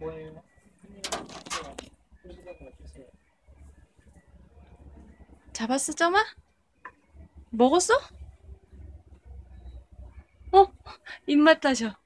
뭐예요? 주세요. 잡았어, 점아? 먹었어? 어? 입맛 다셔.